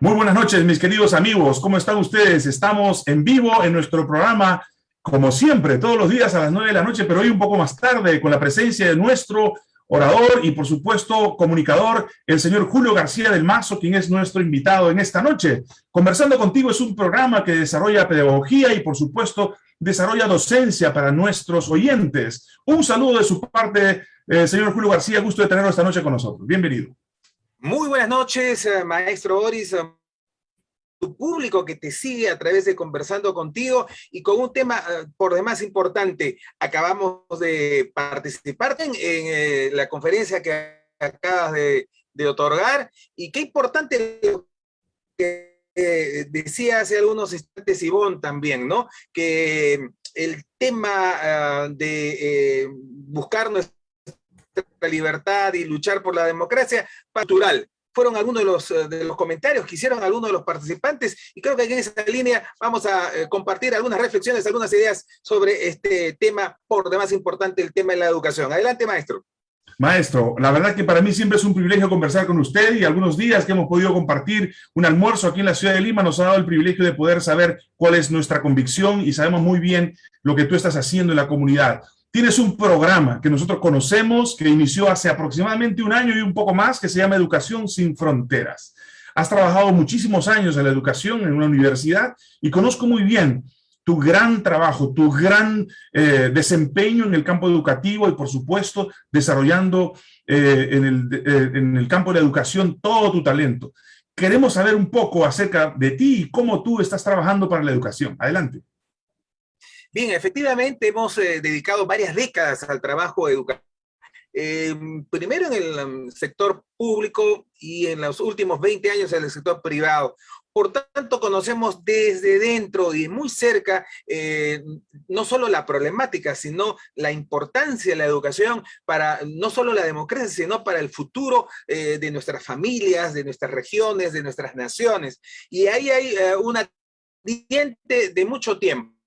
Muy buenas noches, mis queridos amigos. ¿Cómo están ustedes? Estamos en vivo en nuestro programa, como siempre, todos los días a las nueve de la noche, pero hoy un poco más tarde, con la presencia de nuestro orador y, por supuesto, comunicador, el señor Julio García del Mazo, quien es nuestro invitado en esta noche. Conversando contigo es un programa que desarrolla pedagogía y, por supuesto, desarrolla docencia para nuestros oyentes. Un saludo de su parte, eh, señor Julio García, gusto de tenerlo esta noche con nosotros. Bienvenido. Muy buenas noches, eh, maestro Boris, eh, tu público que te sigue a través de Conversando Contigo y con un tema eh, por demás importante. Acabamos de participar en, la conferencia que acabas de, otorgar y qué importante que decía hace algunos instantes Ivonne también, ¿no? Que el tema de buscar nuestra libertad y luchar por la democracia natural. Fueron algunos de los, eh, de los comentarios que hicieron algunos de los participantes y creo que en esa línea vamos a eh, compartir algunas reflexiones, algunas ideas sobre este tema, por demás importante, el tema de la educación. Adelante, maestro. Maestro, la verdad que para mí siempre es un privilegio conversar con usted y algunos días que hemos podido compartir un almuerzo aquí en la ciudad de Lima nos ha dado el privilegio de poder saber cuál es nuestra convicción y sabemos muy bien lo que tú estás haciendo en la comunidad. Tienes un programa que nosotros conocemos, que inició hace aproximadamente un año y un poco más, que se llama Educación sin Fronteras. Has trabajado muchísimos años en la educación en una universidad y conozco muy bien tu gran trabajo, tu gran eh, desempeño en el campo educativo y, por supuesto, desarrollando eh, en, el, eh, en el campo de la educación todo tu talento. Queremos saber un poco acerca de ti y cómo tú estás trabajando para la educación. Adelante. Bien, efectivamente hemos eh, dedicado varias décadas al trabajo educativo. Eh, primero en el um, sector público y en los últimos 20 años en el sector privado. Por tanto, conocemos desde dentro y muy cerca eh, no solo la problemática, sino la importancia de la educación para no solo la democracia, sino para el futuro de nuestras familias, de nuestras regiones, de nuestras naciones. Y ahí hay una diente de mucho tiempo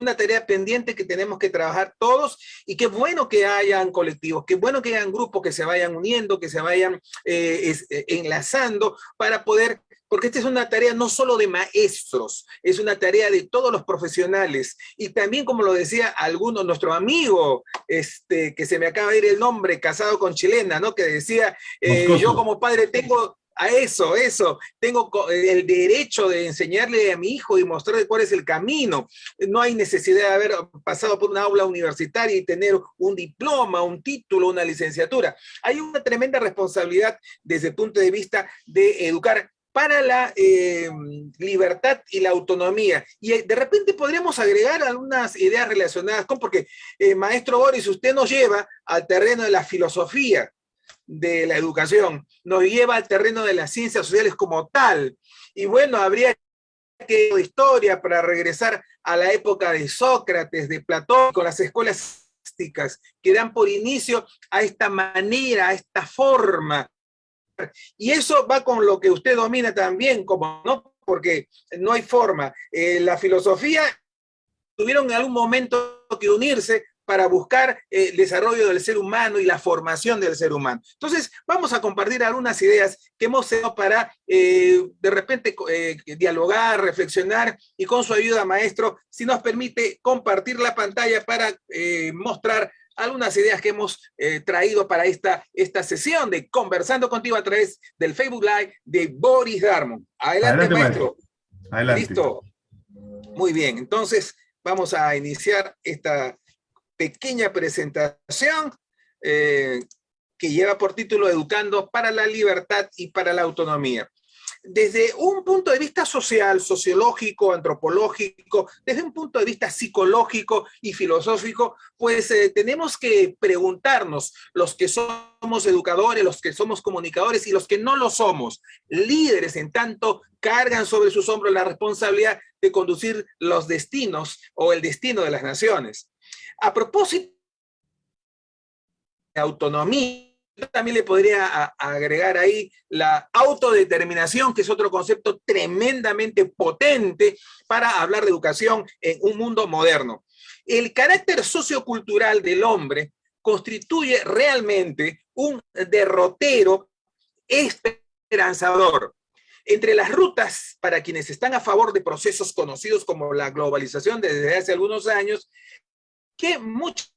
una tarea pendiente que tenemos que trabajar todos y qué bueno que hayan colectivos, qué bueno que hayan grupos que se vayan uniendo, que se vayan eh, eh, enlazando para poder, porque esta es una tarea no solo de maestros, es una tarea de todos los profesionales y también como lo decía alguno, nuestro amigo, este, que se me acaba de ir el nombre, casado con chilena, ¿no? Que decía, eh, yo como padre tengo a eso, eso. Tengo el derecho de enseñarle a mi hijo y mostrarle cuál es el camino. No hay necesidad de haber pasado por una aula universitaria y tener un diploma, un título, una licenciatura. Hay una tremenda responsabilidad desde el punto de vista de educar para la eh, libertad y la autonomía. Y eh, de repente podríamos agregar algunas ideas relacionadas con, porque eh, maestro Boris, usted nos lleva al terreno de la filosofía, de la educación, nos lleva al terreno de las ciencias sociales como tal. Y bueno, habría que historia para regresar a la época de Sócrates, de Platón, con las escuelas que dan por inicio a esta manera, a esta forma. Y eso va con lo que usted domina también, como no, porque no hay forma. Eh, la filosofía tuvieron en algún momento que unirse para buscar eh, el desarrollo del ser humano y la formación del ser humano. Entonces, vamos a compartir algunas ideas que hemos hecho para, eh, de repente, eh, dialogar, reflexionar, y con su ayuda, maestro, si nos permite compartir la pantalla para mostrar algunas ideas que hemos traído para esta, esta sesión de Conversando Contigo a través del Facebook Live de Boris Darmon. Adelante, maestro. Adelante. Listo. Muy bien, entonces vamos a iniciar esta pequeña presentación eh, que lleva por título Educando para la Libertad y para la Autonomía. Desde un punto de vista social, sociológico, antropológico, desde un punto de vista psicológico y filosófico, pues eh, tenemos que preguntarnos, los que somos educadores, los que somos comunicadores y los que no lo somos, líderes en tanto, cargan sobre sus hombros la responsabilidad de conducir los destinos o el destino de las naciones. A propósito de autonomía, también le podría agregar ahí la autodeterminación, que es otro concepto tremendamente potente para hablar de educación en un mundo moderno. El carácter sociocultural del hombre constituye realmente un derrotero esperanzador. Entre las rutas, para quienes están a favor de procesos conocidos como la globalización desde hace algunos años, que muchas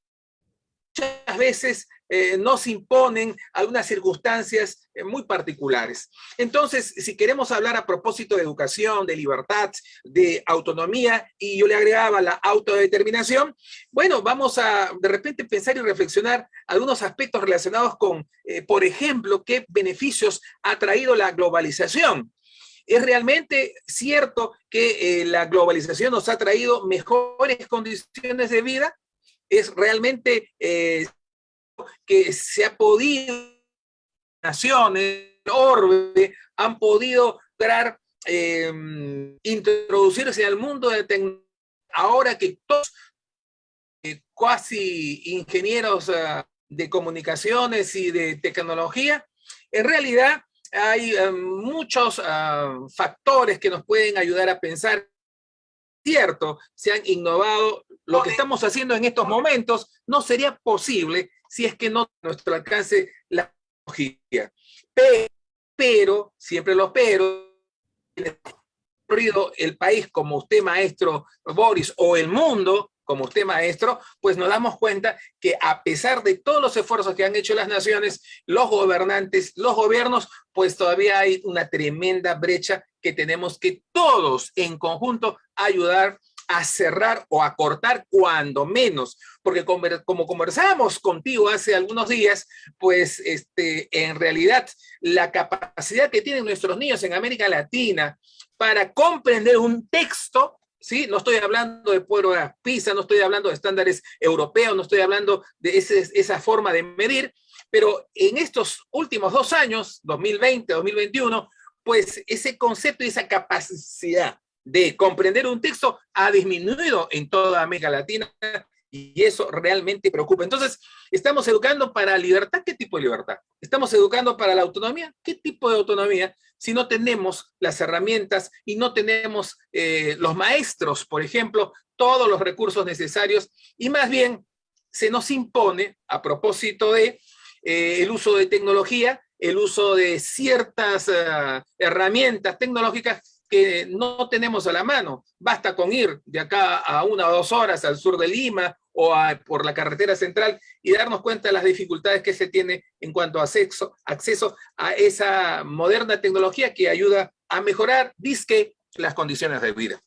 veces eh, nos imponen algunas circunstancias eh, muy particulares. Entonces, si queremos hablar a propósito de educación, de libertad, de autonomía, y yo le agregaba la autodeterminación, bueno, vamos a de repente pensar y reflexionar algunos aspectos relacionados con, eh, por ejemplo, qué beneficios ha traído la globalización. ¿Es realmente cierto que la globalización nos ha traído mejores condiciones de vida? ¿Es realmente que se ha podido, naciones, orbe, han podido lograr em, introducirse al mundo de tecnología, ahora que todos eh, casi ingenieros ah, de comunicaciones y de tecnología, en realidad hay eh, muchos ah, factores que nos pueden ayudar a pensar cierto, se han innovado. Lo que estamos haciendo en estos momentos no sería posible si es que no nuestro alcance la tecnología. Pero, siempre los pero, el país como usted maestro Boris o el mundo como usted maestro, pues nos damos cuenta que a pesar de todos los esfuerzos que han hecho las naciones, los gobernantes, los gobiernos, pues todavía hay una tremenda brecha que tenemos que todos en conjunto ayudar a cerrar o a cortar cuando menos, porque como conversábamos contigo hace algunos días, pues este, en realidad la capacidad que tienen nuestros niños en América Latina para comprender un texto, ¿sí? No estoy hablando de pruebas PISA, no estoy hablando de estándares europeos, no estoy hablando de esa forma de medir, pero en estos últimos dos años, 2020, 2021, pues ese concepto y esa capacidad de comprender un texto ha disminuido en toda América Latina y eso realmente preocupa. Entonces, ¿estamos educando para libertad? ¿Qué tipo de libertad? ¿Estamos educando para la autonomía? ¿Qué tipo de autonomía? Si no tenemos las herramientas y no tenemos eh, los maestros, por ejemplo, todos los recursos necesarios y más bien se nos impone, a propósito de eh, el uso de tecnología, el uso de ciertas eh, herramientas tecnológicas que no tenemos a la mano. Basta con ir de acá a una o dos horas al sur de Lima o por la carretera central y darnos cuenta de las dificultades que se tiene en cuanto a acceso, a esa moderna tecnología que ayuda a mejorar, disque, las condiciones de vida.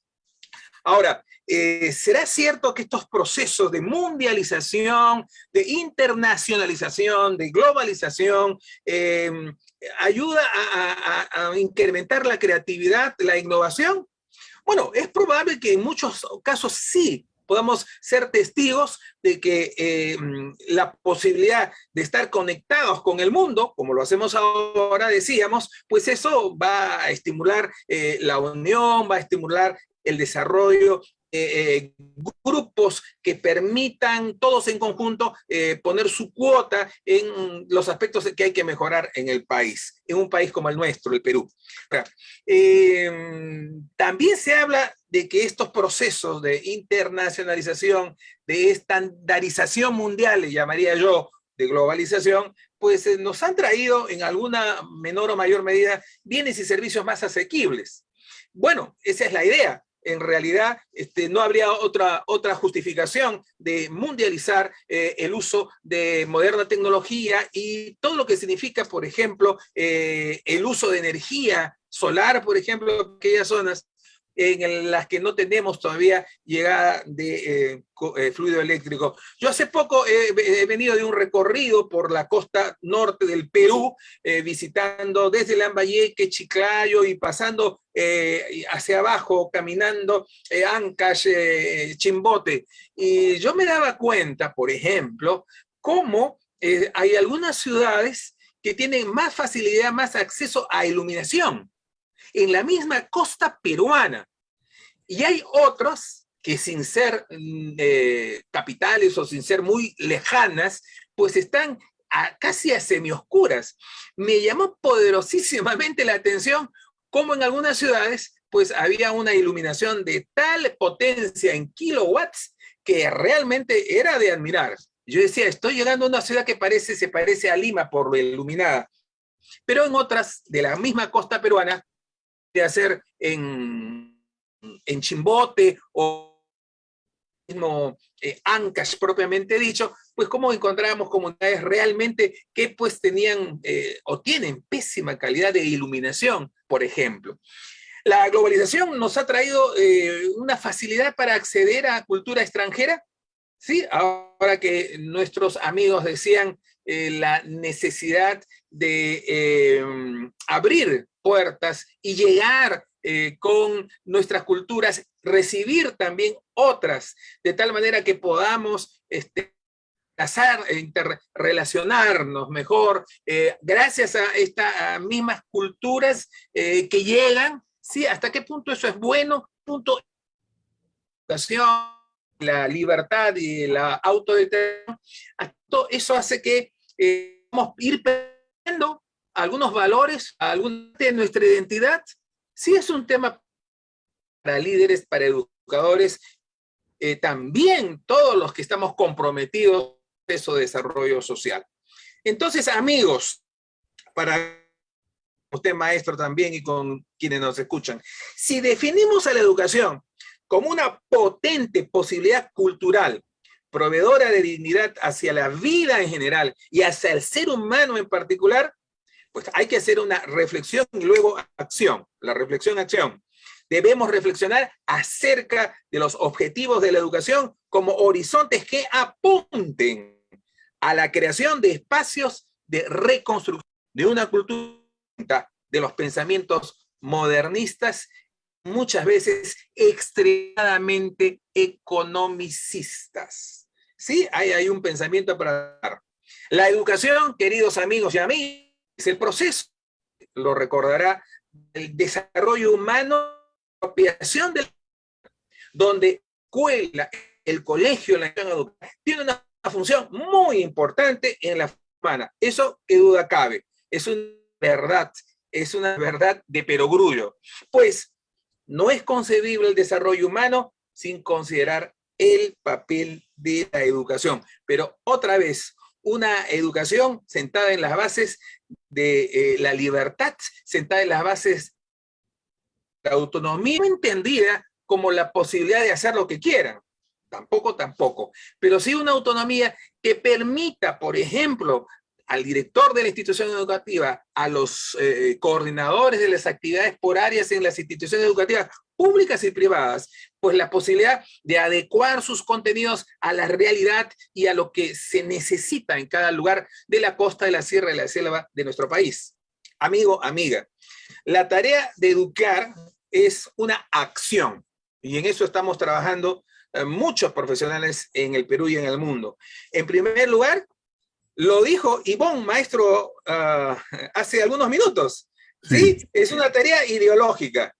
Ahora, eh, ¿será cierto que estos procesos de mundialización, de internacionalización, de globalización, eh, ayuda a, incrementar la creatividad, la innovación? Bueno, es probable que en muchos casos sí podamos ser testigos de que eh, la posibilidad de estar conectados con el mundo, como lo hacemos ahora, decíamos, pues eso va a estimular eh, la unión, va a estimular el desarrollo eh, eh, grupos que permitan todos en conjunto eh, poner su cuota en los aspectos que hay que mejorar en el país, en un país como el nuestro, el Perú. también se habla de que estos procesos de internacionalización, de estandarización mundial, le llamaría yo, de globalización, pues nos han traído en alguna menor o mayor medida bienes y servicios más asequibles. Bueno, esa es la idea, en realidad este, no habría otra, otra justificación de mundializar eh, el uso de moderna tecnología y todo lo que significa, por ejemplo, eh, el uso de energía solar, por ejemplo, en aquellas zonas en las que no tenemos todavía llegada de eh, eh, fluido eléctrico. Yo hace poco he, venido de un recorrido por la costa norte del Perú, eh, visitando desde Lambayeque, Chiclayo y pasando hacia abajo, caminando Ancash, Chimbote. Y yo me daba cuenta, por ejemplo, cómo hay algunas ciudades que tienen más facilidad, más acceso a iluminación en la misma costa peruana. Y hay otros que sin ser mm, eh, capitales o sin ser muy lejanas, pues están casi a semioscuras. Me llamó poderosísimamente la atención cómo en algunas ciudades pues había una iluminación de tal potencia en kilowatts que realmente era de admirar. Yo decía, estoy llegando a una ciudad que parece, se parece a Lima por lo iluminada. Pero en otras de la misma costa peruana hacer en, en Chimbote o mismo eh, Ancash propiamente dicho, pues cómo encontrábamos comunidades realmente que pues tenían eh, o tienen pésima calidad de iluminación, por ejemplo. La globalización nos ha traído eh, una facilidad para acceder a cultura extranjera, ¿sí? Ahora que nuestros amigos decían la necesidad de abrir puertas y llegar eh, con nuestras culturas, recibir también otras, de tal manera que podamos este, casar, interrelacionarnos mejor, eh, gracias a estas mismas culturas eh, que llegan, ¿sí? ¿Hasta qué punto eso es bueno? Punto la libertad y la autodeterminación, eso hace que vamos a algunos valores, alguna de nuestra identidad, sí es un tema para líderes, para educadores, eh, también todos los que estamos comprometidos en de desarrollo social. Entonces, amigos, para usted maestro también y con quienes nos escuchan, si definimos a la educación como una potente posibilidad cultural, proveedora de dignidad hacia la vida en general y hacia el ser humano en particular, pues hay que hacer una reflexión y luego acción. La reflexión-acción. Debemos reflexionar acerca de los objetivos de la educación como horizontes que apunten a la creación de espacios de reconstrucción de una cultura de los pensamientos modernistas, muchas veces extremadamente economicistas. ¿Sí? Hay, hay un pensamiento para dar. La educación, queridos amigos y amigas, es el proceso, lo recordará, el desarrollo humano, apropiación del donde escuela, el colegio, la educación, tiene una función muy importante en la humana. Eso qué duda cabe. Es una verdad, es una verdad de perogrullo. Pues no es concebible el desarrollo humano sin considerar el papel de la educación. Pero otra vez, una educación sentada en las bases de eh, la libertad, sentada en las bases de la autonomía, no entendida como la posibilidad de hacer lo que quieran, tampoco, tampoco, pero sí una autonomía que permita, por ejemplo, al director de la institución educativa, a los eh, coordinadores de las actividades por áreas en las instituciones educativas públicas y privadas, pues la posibilidad de adecuar sus contenidos a la realidad y a lo que se necesita en cada lugar de la costa, de la sierra y la selva de nuestro país. Amigo, amiga, la tarea de educar es una acción y en eso estamos trabajando eh, muchos profesionales en el Perú y en el mundo. En primer lugar, lo dijo Ivonne, maestro, ah, hace algunos minutos. ¿sí? Es una tarea ideológica.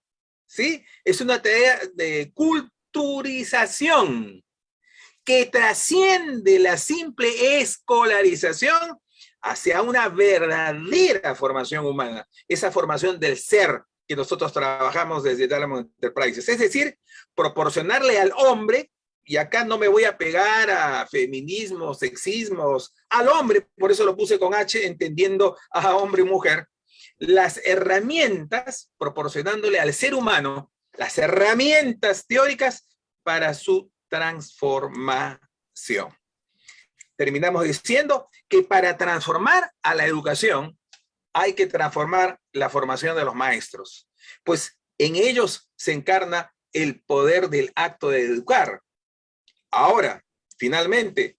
Es una tarea de culturización que trasciende la simple escolarización hacia una verdadera formación humana, esa formación del ser que nosotros trabajamos desde Talent Enterprises, es decir, proporcionarle al hombre, y acá no me voy a pegar a feminismos, sexismos, al hombre, por eso lo puse con H, entendiendo a hombre y mujer, las herramientas, proporcionándole al ser humano las herramientas teóricas para su transformación. Terminamos diciendo que para transformar a la educación hay que transformar la formación de los maestros, pues en ellos se encarna el poder del acto de educar. Ahora, finalmente,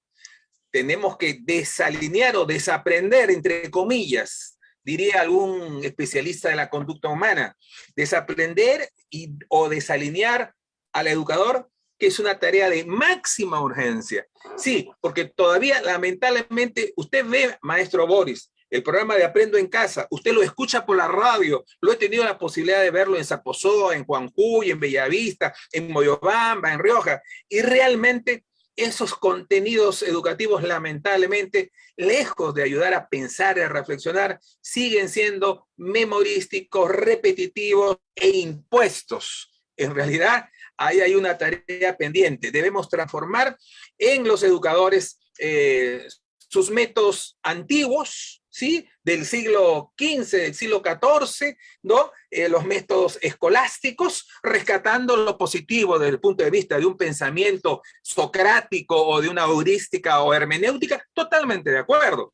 tenemos que desalinear o desaprender, entre comillas, diría algún especialista de la conducta humana, desaprender y, o desalinear al educador, que es una tarea de máxima urgencia. Sí, porque todavía lamentablemente usted ve, maestro Boris, el programa de Aprendo en Casa, usted lo escucha por la radio, lo he tenido la posibilidad de verlo en Zapozoa, en Juanjuy, en Bellavista, en Moyobamba, en Rioja, y realmente esos contenidos educativos lamentablemente, lejos de ayudar a pensar y a reflexionar, siguen siendo memorísticos, repetitivos e impuestos. En realidad, ahí hay una tarea pendiente. Debemos transformar en los educadores eh, sus métodos antiguos, ¿sí? Del siglo XV, del siglo XIV. Eh, los métodos escolásticos, rescatando lo positivo desde el punto de vista de un pensamiento socrático o de una heurística o hermenéutica, totalmente de acuerdo.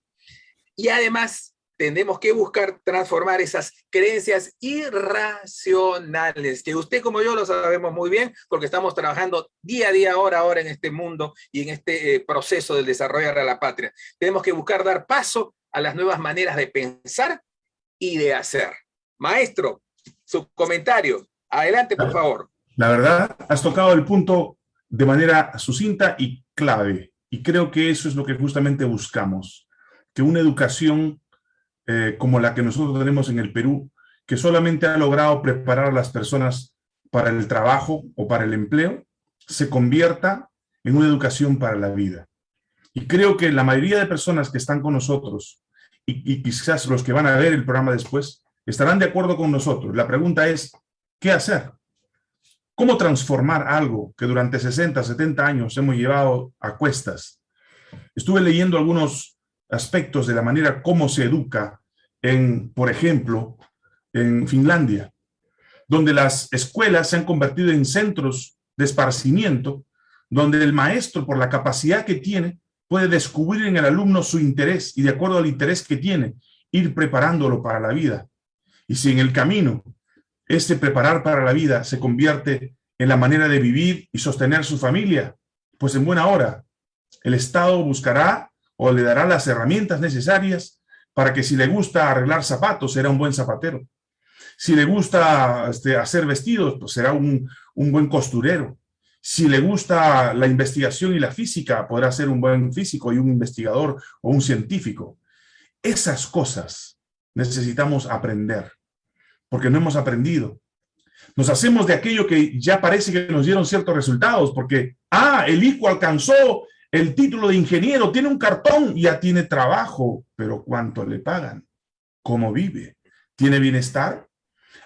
Y además tenemos que buscar transformar esas creencias irracionales, que usted como yo lo sabemos muy bien, porque estamos trabajando día a día, hora a hora en este mundo y en este eh, proceso del desarrollo de la patria. Tenemos que buscar dar paso a las nuevas maneras de pensar y de hacer. Maestro, su comentario. Adelante, por favor. La verdad, has tocado el punto de manera sucinta y clave. Y creo que eso es lo que justamente buscamos. Que una educación eh, como la que nosotros tenemos en el Perú, que solamente ha logrado preparar a las personas para el trabajo o para el empleo, se convierta en una educación para la vida. Y creo que la mayoría de personas que están con nosotros, y, quizás los que van a ver el programa después, estarán de acuerdo con nosotros. La pregunta es, ¿qué hacer? ¿Cómo transformar algo que durante 60, 70 años hemos llevado a cuestas? Estuve leyendo algunos aspectos de la manera como se educa en, por ejemplo, en Finlandia, donde las escuelas se han convertido en centros de esparcimiento, donde el maestro, por la capacidad que tiene, puede descubrir en el alumno su interés y de acuerdo al interés que tiene, ir preparándolo para la vida. Y si en el camino este preparar para la vida se convierte en la manera de vivir y sostener su familia, pues en buena hora el Estado buscará o le dará las herramientas necesarias para que si le gusta arreglar zapatos, será un buen zapatero. Si le gusta este, hacer vestidos, pues será un, un buen costurero. Si le gusta la investigación y la física, podrá ser un buen físico y un investigador o un científico. Esas cosas necesitamos aprender, porque no hemos aprendido. Nos hacemos de aquello que ya parece que nos dieron ciertos resultados, porque, ah, el hijo alcanzó el título de ingeniero, tiene un cartón, ya tiene trabajo, pero ¿cuánto le pagan? ¿Cómo vive? ¿Tiene bienestar?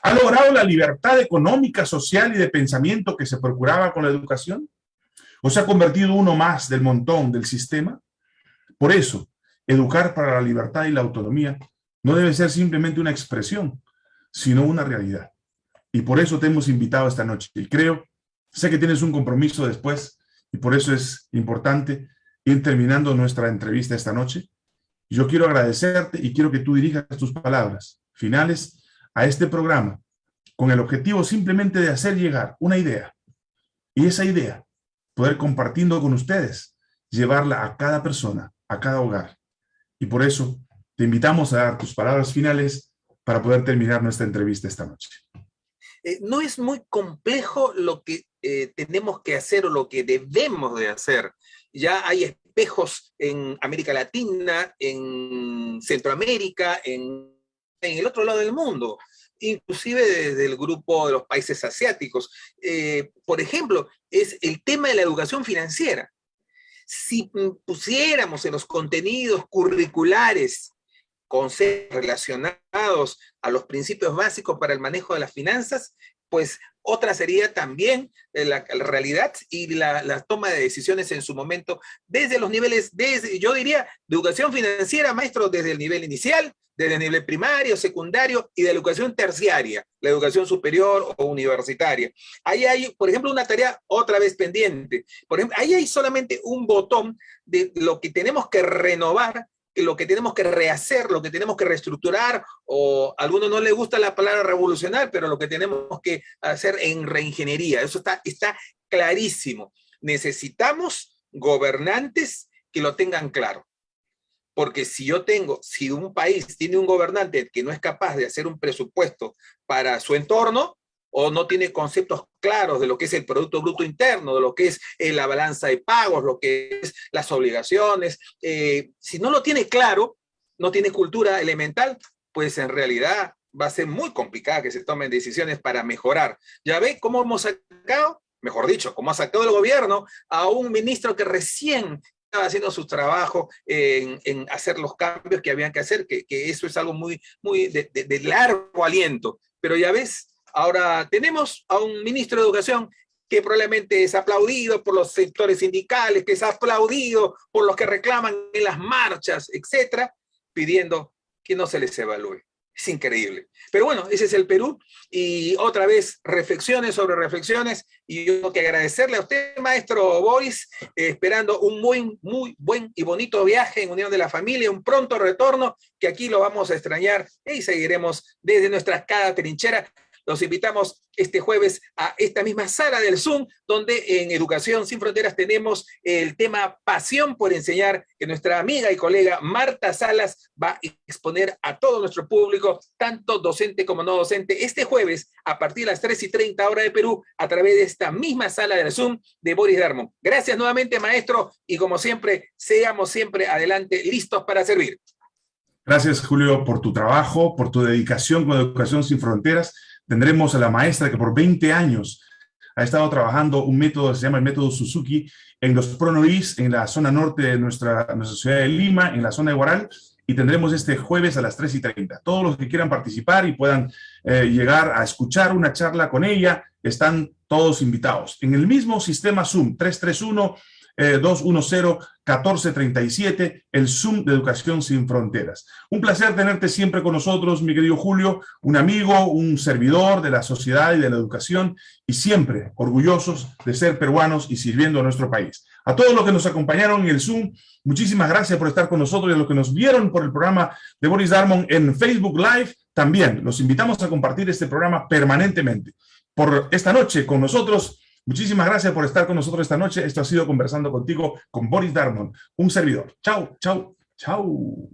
¿Ha logrado la libertad económica, social y de pensamiento que se procuraba con la educación? ¿O se ha convertido uno más del montón del sistema? Por eso, educar para la libertad y la autonomía no debe ser simplemente una expresión, sino una realidad. Y por eso te hemos invitado esta noche. Y creo, sé que tienes un compromiso después, y por eso es importante ir terminando nuestra entrevista esta noche. Yo quiero agradecerte y quiero que tú dirijas tus palabras finales a este programa con el objetivo simplemente de hacer llegar una idea y esa idea poder compartiendo con ustedes, llevarla a cada persona, a cada hogar. Y por eso te invitamos a dar tus palabras finales para poder terminar nuestra entrevista esta noche. Eh, no es muy complejo lo que eh, tenemos que hacer o lo que debemos de hacer. Ya hay espejos en América Latina, en Centroamérica, en, el otro lado del mundo, inclusive desde el grupo de los países asiáticos. Eh, por ejemplo, es el tema de la educación financiera. Si pusiéramos en los contenidos curriculares conceptos relacionados a los principios básicos para el manejo de las finanzas, pues otra sería también eh, la, realidad y la, toma de decisiones en su momento desde los niveles, desde, yo diría, de educación financiera, maestro, desde el nivel inicial, desde el nivel primario, secundario y de educación terciaria, la educación superior o universitaria. Ahí hay, por ejemplo, una tarea otra vez pendiente. Ahí hay solamente un botón de lo que tenemos que renovar lo que tenemos que rehacer, lo que tenemos que reestructurar, o a algunos no les gusta la palabra revolucionar, pero lo que tenemos que hacer en reingeniería. Eso está, está clarísimo. Necesitamos gobernantes que lo tengan claro. Porque si yo tengo, si un país tiene un gobernante que no es capaz de hacer un presupuesto para su entorno, o no tiene conceptos claros de lo que es el Producto Bruto Interno, de lo que es eh, la balanza de pagos, lo que es las obligaciones. Eh, si no lo tiene claro, no tiene cultura elemental, pues en realidad va a ser muy complicado que se tomen decisiones para mejorar. ¿Ya ve cómo hemos sacado? Mejor dicho, cómo ha sacado el gobierno a un ministro que recién estaba haciendo su trabajo en, hacer los cambios que habían que hacer, que, eso es algo muy, muy de largo aliento. Pero ya ves, Ahora tenemos a un ministro de Educación que probablemente es aplaudido por los sectores sindicales, que es aplaudido por los que reclaman en las marchas, etcétera, pidiendo que no se les evalúe. Es increíble. Pero bueno, ese es el Perú. Y otra vez, reflexiones sobre reflexiones. Y yo tengo que agradecerle a usted, maestro Boris, esperando un muy, muy buen y bonito viaje en unión de la familia, un pronto retorno, que aquí lo vamos a extrañar y seguiremos desde nuestra cada trinchera los invitamos este jueves a esta misma sala del Zoom, donde en Educación Sin Fronteras tenemos el tema Pasión por Enseñar, que nuestra amiga y colega Marta Salas va a exponer a todo nuestro público, tanto docente como no docente, este jueves a partir de las 3 y 30 horas de Perú, a través de esta misma sala del Zoom de Boris Darmon. Gracias nuevamente, maestro, y como siempre, seamos siempre adelante listos para servir. Gracias, Julio, por tu trabajo, por tu dedicación con Educación Sin Fronteras Tendremos a la maestra que por 20 años ha estado trabajando un método se llama el método Suzuki en los Pronois, en la zona norte de nuestra, nuestra ciudad de Lima, en la zona de Guaral, y tendremos este jueves a las 3 y 30. Todos los que quieran participar y puedan eh, llegar a escuchar una charla con ella, están todos invitados. En el mismo sistema Zoom, 331 210-1437, eh, el Zoom de Educación Sin Fronteras. Un placer tenerte siempre con nosotros, mi querido Julio, un amigo, un servidor de la sociedad y de la educación, y siempre orgullosos de ser peruanos y sirviendo a nuestro país. A todos los que nos acompañaron en el Zoom, muchísimas gracias por estar con nosotros y a los que nos vieron por el programa de Boris Darmon en Facebook Live, también los invitamos a compartir este programa permanentemente. Por esta noche con nosotros, Muchísimas gracias por estar con nosotros esta noche. Esto ha sido Conversando Contigo con Boris Darmon, un servidor. Chao, chao, chao.